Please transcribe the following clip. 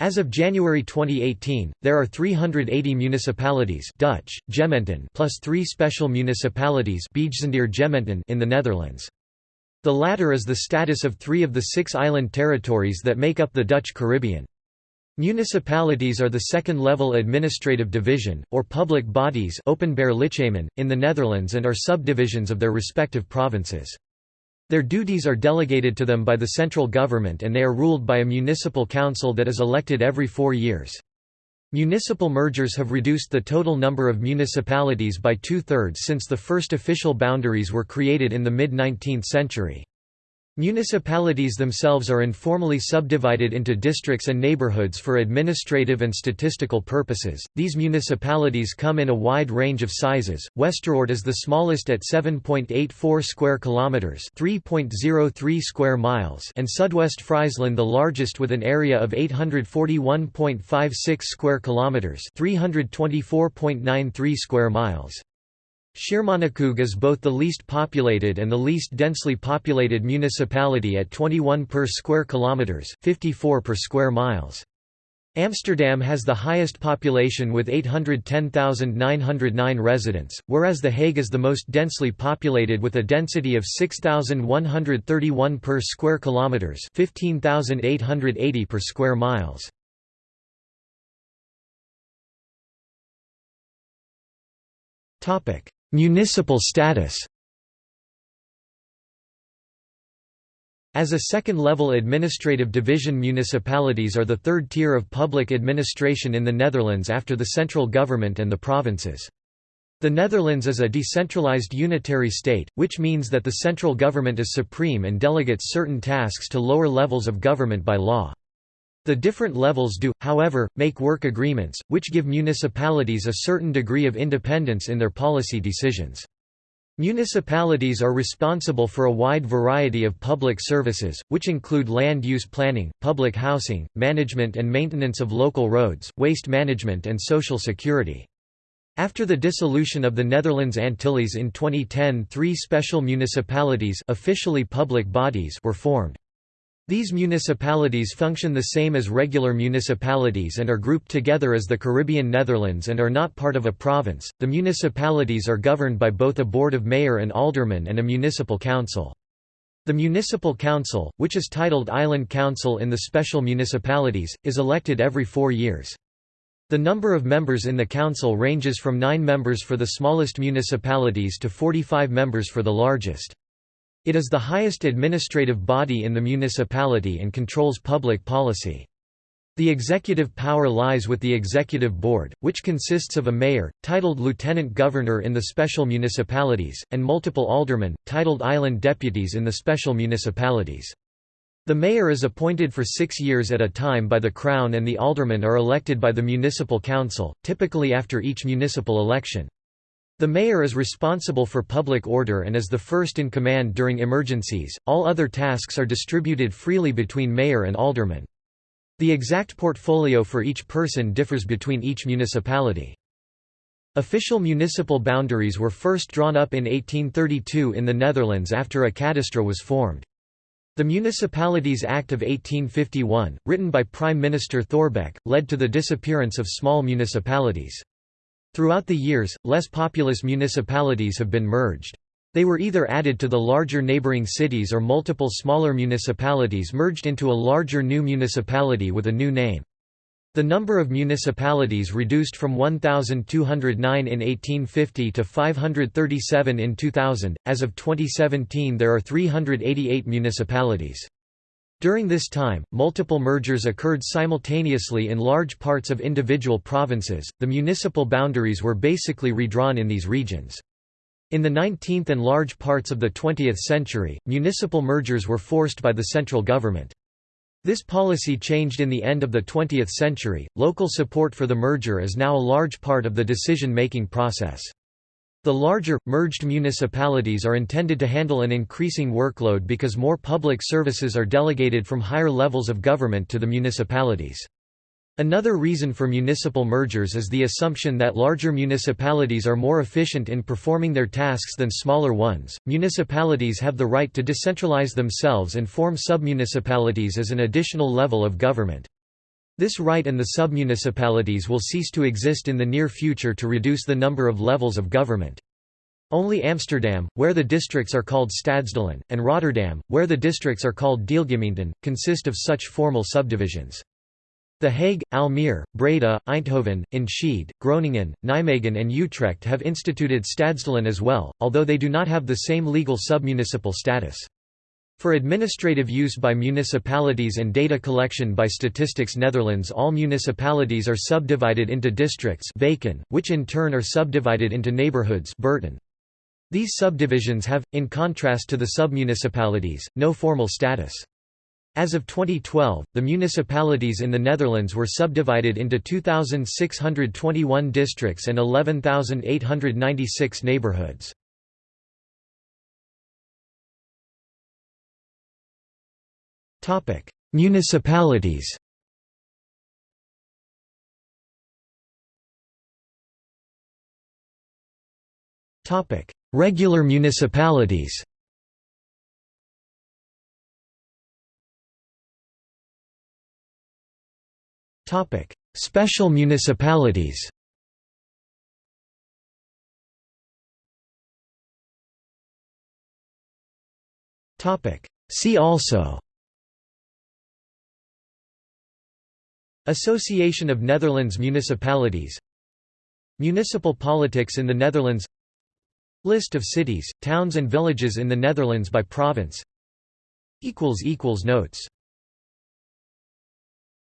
As of January 2018, there are 380 municipalities Dutch, Gemeenten plus three special municipalities in the Netherlands. The latter is the status of three of the six island territories that make up the Dutch Caribbean. Municipalities are the second-level administrative division, or public bodies in the Netherlands and are subdivisions of their respective provinces. Their duties are delegated to them by the central government and they are ruled by a municipal council that is elected every four years. Municipal mergers have reduced the total number of municipalities by two-thirds since the first official boundaries were created in the mid-19th century. Municipalities themselves are informally subdivided into districts and neighborhoods for administrative and statistical purposes. These municipalities come in a wide range of sizes. Westervoort is the smallest at 7.84 square kilometers, 3.03 square miles, and Zuidwest Friesland the largest with an area of 841.56 square kilometers, 324.93 square miles. Schiermonnikoog is both the least populated and the least densely populated municipality at 21 per square kilometers, 54 per square miles. Amsterdam has the highest population with 810,909 residents, whereas The Hague is the most densely populated with a density of 6,131 per square kilometers, 15,880 per square miles. Topic: Municipal status As a second-level administrative division municipalities are the third tier of public administration in the Netherlands after the central government and the provinces. The Netherlands is a decentralized unitary state, which means that the central government is supreme and delegates certain tasks to lower levels of government by law. The different levels do, however, make work agreements, which give municipalities a certain degree of independence in their policy decisions. Municipalities are responsible for a wide variety of public services, which include land use planning, public housing, management and maintenance of local roads, waste management and social security. After the dissolution of the Netherlands Antilles in 2010 three special municipalities officially public bodies were formed. These municipalities function the same as regular municipalities and are grouped together as the Caribbean Netherlands and are not part of a province. The municipalities are governed by both a board of mayor and aldermen and a municipal council. The municipal council, which is titled Island Council in the special municipalities, is elected every four years. The number of members in the council ranges from 9 members for the smallest municipalities to 45 members for the largest. It is the highest administrative body in the municipality and controls public policy. The executive power lies with the executive board, which consists of a mayor, titled lieutenant governor in the special municipalities, and multiple aldermen, titled island deputies in the special municipalities. The mayor is appointed for six years at a time by the Crown and the aldermen are elected by the municipal council, typically after each municipal election. The mayor is responsible for public order and is the first in command during emergencies, all other tasks are distributed freely between mayor and alderman. The exact portfolio for each person differs between each municipality. Official municipal boundaries were first drawn up in 1832 in the Netherlands after a cadastre was formed. The Municipalities Act of 1851, written by Prime Minister Thorbecke, led to the disappearance of small municipalities. Throughout the years, less populous municipalities have been merged. They were either added to the larger neighboring cities or multiple smaller municipalities merged into a larger new municipality with a new name. The number of municipalities reduced from 1,209 in 1850 to 537 in 2000. As of 2017, there are 388 municipalities. During this time, multiple mergers occurred simultaneously in large parts of individual provinces. The municipal boundaries were basically redrawn in these regions. In the 19th and large parts of the 20th century, municipal mergers were forced by the central government. This policy changed in the end of the 20th century. Local support for the merger is now a large part of the decision making process. The larger, merged municipalities are intended to handle an increasing workload because more public services are delegated from higher levels of government to the municipalities. Another reason for municipal mergers is the assumption that larger municipalities are more efficient in performing their tasks than smaller ones. Municipalities have the right to decentralize themselves and form submunicipalities as an additional level of government. This right and the submunicipalities will cease to exist in the near future to reduce the number of levels of government. Only Amsterdam, where the districts are called stadsdelen, and Rotterdam, where the districts are called deelgemeenten, consist of such formal subdivisions. The Hague, Almere, Breda, Eindhoven, Enschede, Groningen, Nijmegen and Utrecht have instituted stadsdelen as well, although they do not have the same legal submunicipal status. For administrative use by municipalities and data collection by Statistics Netherlands all municipalities are subdivided into districts which in turn are subdivided into neighbourhoods these subdivisions have, in contrast to the submunicipalities, no formal status. As of 2012, the municipalities in the Netherlands were subdivided into 2,621 districts and 11,896 neighbourhoods. Municipalities Topic: Regular municipalities Special municipalities See also Association of Netherlands Municipalities. Municipal politics in the Netherlands. List of cities, towns and villages in the Netherlands by province. Notes